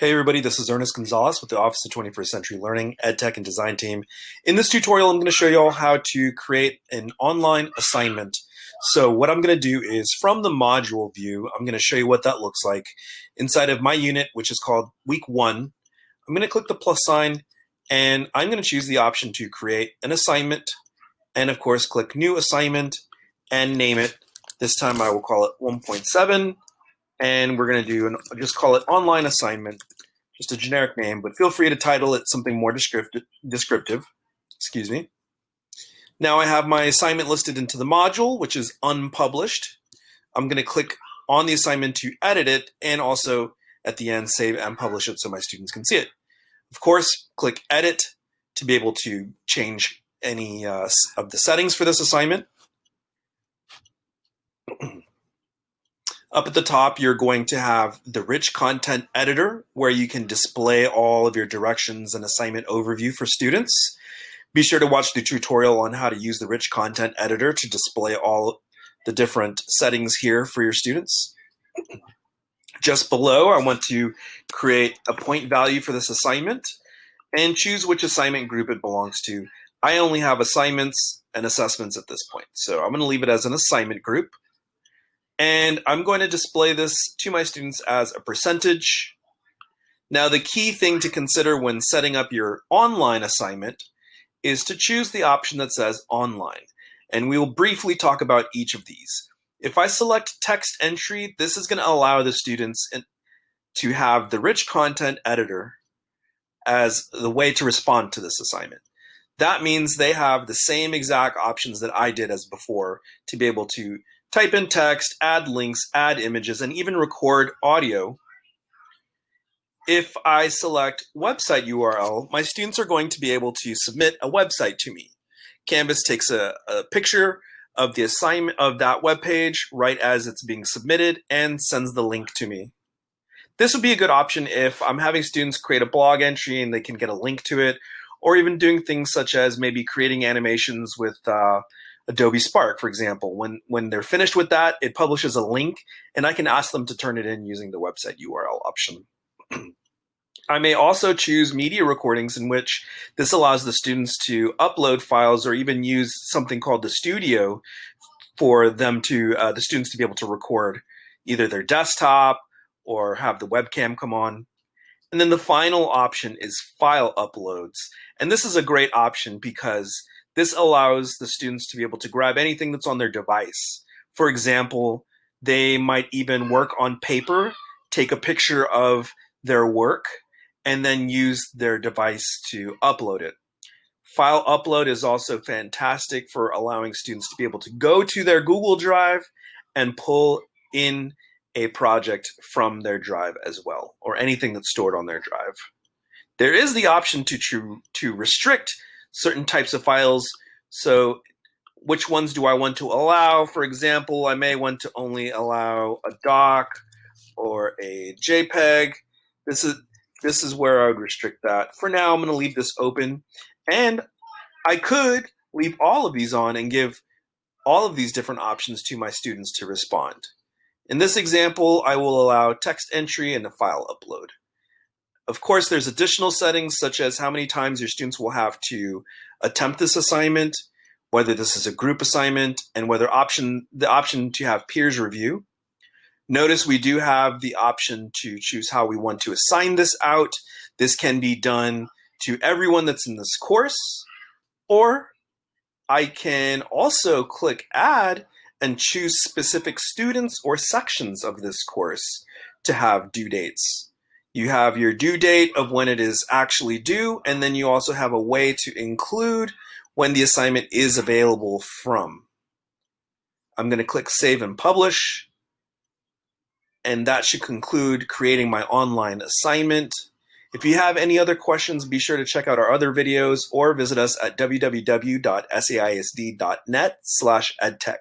Hey everybody, this is Ernest Gonzalez with the Office of 21st Century Learning, EdTech and Design team. In this tutorial, I'm going to show you all how to create an online assignment. So what I'm going to do is from the module view, I'm going to show you what that looks like. Inside of my unit, which is called week one, I'm going to click the plus sign and I'm going to choose the option to create an assignment and of course click new assignment and name it. This time I will call it 1.7 and we're going to do an, just call it online assignment, just a generic name, but feel free to title it something more descriptive. descriptive excuse me. Now I have my assignment listed into the module, which is unpublished. I'm going to click on the assignment to edit it and also at the end save and publish it so my students can see it. Of course, click edit to be able to change any uh, of the settings for this assignment. Up at the top, you're going to have the rich content editor where you can display all of your directions and assignment overview for students. Be sure to watch the tutorial on how to use the rich content editor to display all the different settings here for your students. Just below, I want to create a point value for this assignment and choose which assignment group it belongs to. I only have assignments and assessments at this point, so I'm going to leave it as an assignment group. And I'm going to display this to my students as a percentage. Now, the key thing to consider when setting up your online assignment is to choose the option that says online. And we will briefly talk about each of these. If I select text entry, this is going to allow the students to have the rich content editor as the way to respond to this assignment. That means they have the same exact options that I did as before to be able to type in text, add links, add images, and even record audio. If I select website URL, my students are going to be able to submit a website to me. Canvas takes a, a picture of the assignment of that web page right as it's being submitted and sends the link to me. This would be a good option if I'm having students create a blog entry and they can get a link to it, or even doing things such as maybe creating animations with uh, Adobe Spark, for example. When, when they're finished with that, it publishes a link and I can ask them to turn it in using the website URL option. I may also choose media recordings in which this allows the students to upload files or even use something called the studio for them to, uh, the students to be able to record either their desktop or have the webcam come on. And then the final option is file uploads. And this is a great option because this allows the students to be able to grab anything that's on their device. For example, they might even work on paper, take a picture of their work, and then use their device to upload it. File upload is also fantastic for allowing students to be able to go to their Google Drive and pull in a project from their drive as well, or anything that's stored on their drive. There is the option to, to, to restrict certain types of files. So which ones do I want to allow? For example, I may want to only allow a doc or a JPEG. This is this is where I would restrict that. For now, I'm going to leave this open. And I could leave all of these on and give all of these different options to my students to respond. In this example, I will allow text entry and a file upload. Of course, there's additional settings such as how many times your students will have to attempt this assignment, whether this is a group assignment, and whether option the option to have peers review. Notice we do have the option to choose how we want to assign this out. This can be done to everyone that's in this course, or I can also click add and choose specific students or sections of this course to have due dates. You have your due date of when it is actually due, and then you also have a way to include when the assignment is available from. I'm going to click Save and Publish, and that should conclude creating my online assignment. If you have any other questions, be sure to check out our other videos or visit us at www.saisd.net slash edtech.